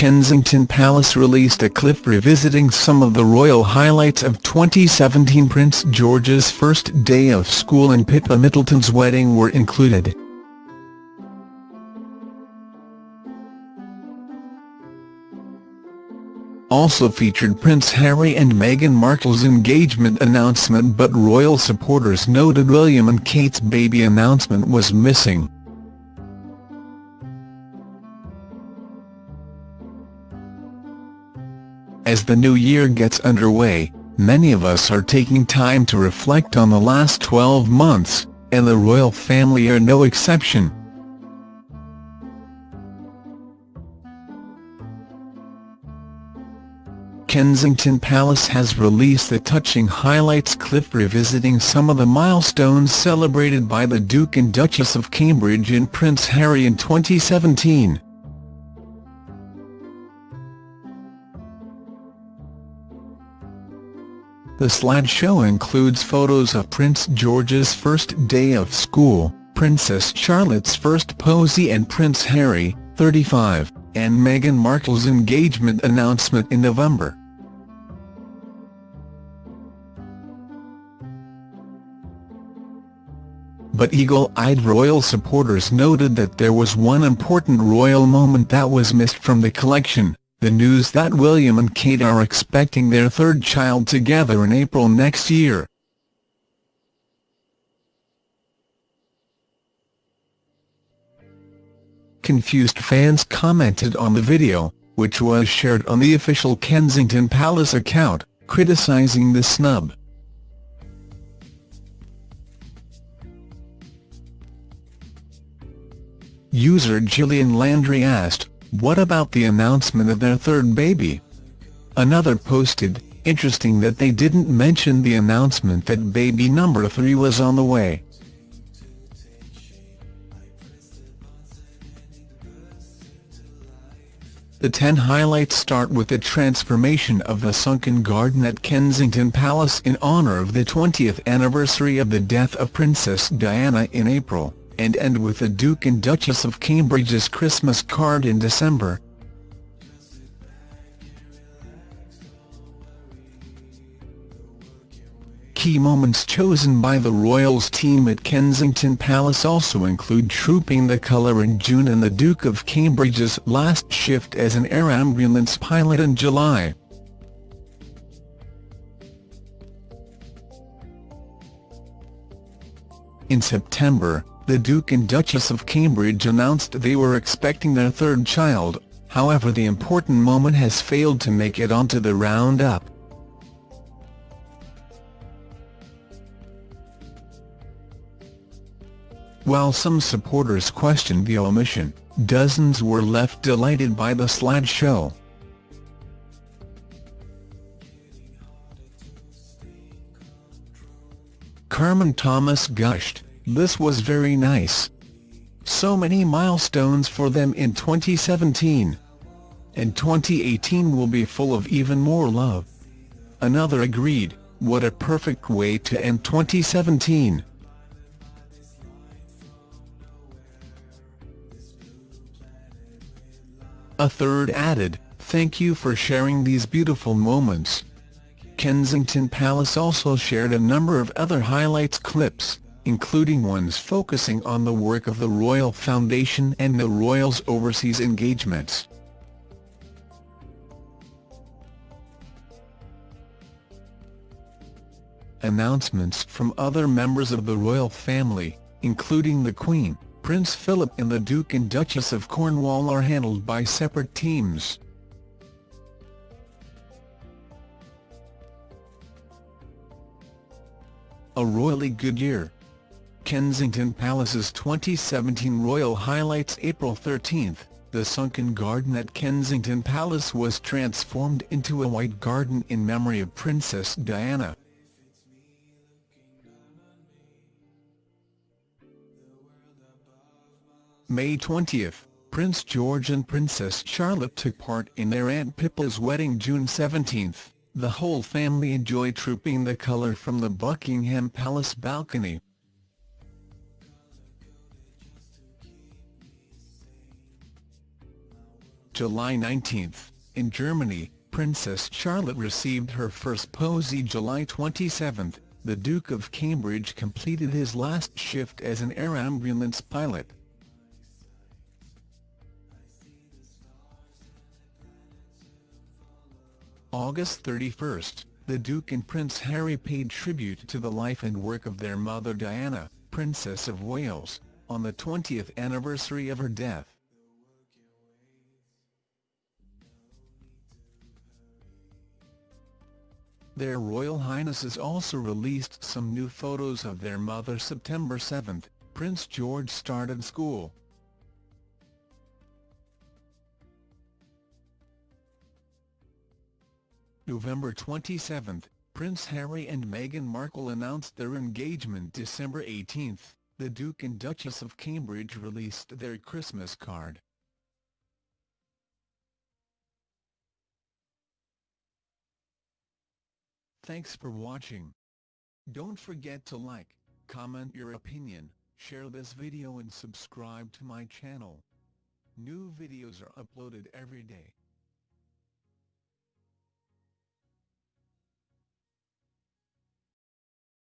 Kensington Palace released a clip revisiting some of the royal highlights of 2017 Prince George's first day of school and Pippa Middleton's wedding were included. also featured Prince Harry and Meghan Markle's engagement announcement but royal supporters noted William and Kate's baby announcement was missing. As the new year gets underway, many of us are taking time to reflect on the last 12 months, and the royal family are no exception. Kensington Palace has released a touching highlights clip revisiting some of the milestones celebrated by the Duke and Duchess of Cambridge and Prince Harry in 2017. The slideshow includes photos of Prince George's first day of school, Princess Charlotte's first posy and Prince Harry, 35, and Meghan Markle's engagement announcement in November. but eagle-eyed royal supporters noted that there was one important royal moment that was missed from the collection, the news that William and Kate are expecting their third child together in April next year. Confused fans commented on the video, which was shared on the official Kensington Palace account, criticising the snub. User Gillian Landry asked, what about the announcement of their third baby? Another posted, interesting that they didn't mention the announcement that baby number three was on the way. The 10 highlights start with the transformation of the sunken garden at Kensington Palace in honour of the 20th anniversary of the death of Princess Diana in April and end with the Duke and Duchess of Cambridge's Christmas card in December. Key moments chosen by the Royals team at Kensington Palace also include trooping the colour in June and the Duke of Cambridge's last shift as an air ambulance pilot in July. In September, the Duke and Duchess of Cambridge announced they were expecting their third child, however the important moment has failed to make it onto the roundup. While some supporters questioned the omission, dozens were left delighted by the slideshow. Carmen Thomas gushed, this was very nice. So many milestones for them in 2017. And 2018 will be full of even more love. Another agreed, what a perfect way to end 2017. A third added, thank you for sharing these beautiful moments. Kensington Palace also shared a number of other highlights clips including ones focusing on the work of the Royal Foundation and the Royals' overseas engagements. Announcements from other members of the royal family, including the Queen, Prince Philip and the Duke and Duchess of Cornwall are handled by separate teams. A royally good year. Kensington Palace's 2017 Royal Highlights April 13, the sunken garden at Kensington Palace was transformed into a white garden in memory of Princess Diana. May 20, Prince George and Princess Charlotte took part in their Aunt Pippa's wedding June 17. The whole family enjoyed trooping the colour from the Buckingham Palace balcony. July 19. In Germany, Princess Charlotte received her first posy July 27. The Duke of Cambridge completed his last shift as an air ambulance pilot. August 31, the Duke and Prince Harry paid tribute to the life and work of their mother Diana, Princess of Wales, on the 20th anniversary of her death. Their Royal Highnesses also released some new photos of their mother September 7, Prince George started school. November 27, Prince Harry and Meghan Markle announced their engagement December 18, the Duke and Duchess of Cambridge released their Christmas card. Thanks for watching. Don't forget to like, comment your opinion, share this video and subscribe to my channel. New videos are uploaded every day.